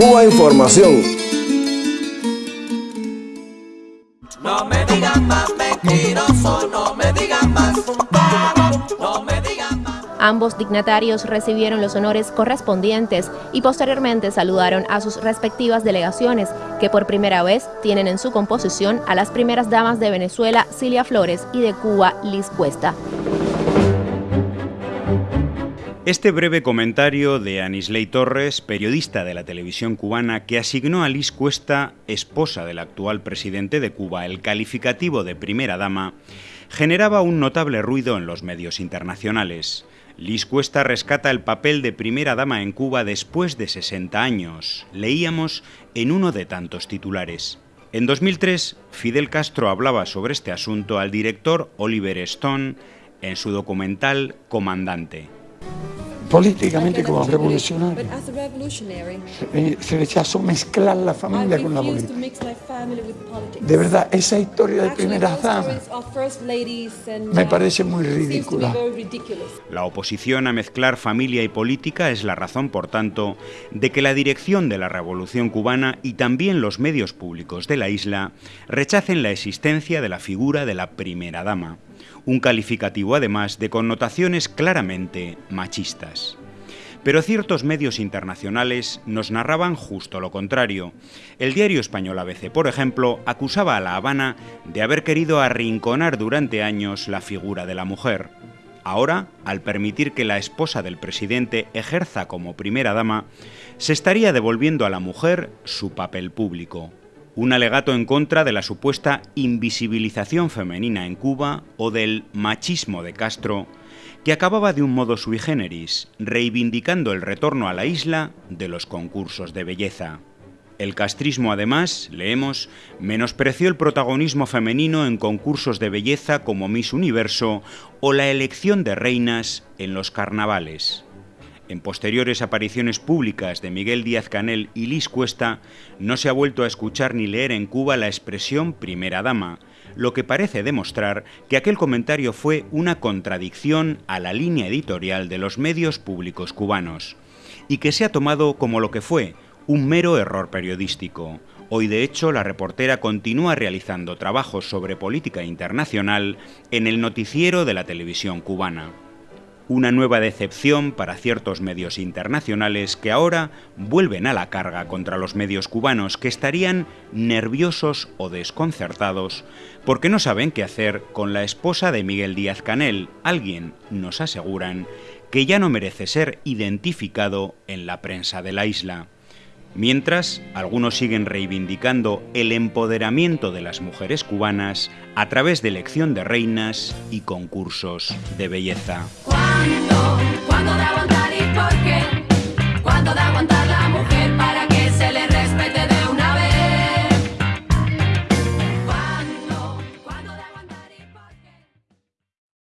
Cuba Información. No me digan más mentiroso, no me digan más no me digan más. Ambos dignatarios recibieron los honores correspondientes y posteriormente saludaron a sus respectivas delegaciones, que por primera vez tienen en su composición a las primeras damas de Venezuela, Cilia Flores, y de Cuba, Liz Cuesta. Este breve comentario de Anisley Torres, periodista de la televisión cubana, que asignó a Liz Cuesta, esposa del actual presidente de Cuba, el calificativo de primera dama, generaba un notable ruido en los medios internacionales. Liz Cuesta rescata el papel de primera dama en Cuba después de 60 años. Leíamos en uno de tantos titulares. En 2003, Fidel Castro hablaba sobre este asunto al director Oliver Stone en su documental Comandante políticamente como revolucionario. Se rechazó mezclar la familia con la política. De verdad, esa historia de primeras damas me parece muy ridícula. La oposición a mezclar familia y política es la razón, por tanto, de que la dirección de la revolución cubana y también los medios públicos de la isla rechacen la existencia de la figura de la primera dama un calificativo además de connotaciones claramente machistas. Pero ciertos medios internacionales nos narraban justo lo contrario. El diario español ABC, por ejemplo, acusaba a La Habana de haber querido arrinconar durante años la figura de la mujer. Ahora, al permitir que la esposa del presidente ejerza como primera dama, se estaría devolviendo a la mujer su papel público un alegato en contra de la supuesta invisibilización femenina en Cuba o del machismo de Castro, que acababa de un modo sui generis, reivindicando el retorno a la isla de los concursos de belleza. El castrismo, además, leemos, menospreció el protagonismo femenino en concursos de belleza como Miss Universo o la elección de reinas en los carnavales. En posteriores apariciones públicas de Miguel Díaz Canel y Liz Cuesta, no se ha vuelto a escuchar ni leer en Cuba la expresión primera dama, lo que parece demostrar que aquel comentario fue una contradicción a la línea editorial de los medios públicos cubanos, y que se ha tomado como lo que fue, un mero error periodístico. Hoy, de hecho, la reportera continúa realizando trabajos sobre política internacional en el noticiero de la televisión cubana una nueva decepción para ciertos medios internacionales que ahora vuelven a la carga contra los medios cubanos que estarían nerviosos o desconcertados porque no saben qué hacer con la esposa de Miguel Díaz Canel, alguien, nos aseguran, que ya no merece ser identificado en la prensa de la isla. Mientras, algunos siguen reivindicando el empoderamiento de las mujeres cubanas a través de elección de reinas y concursos de belleza.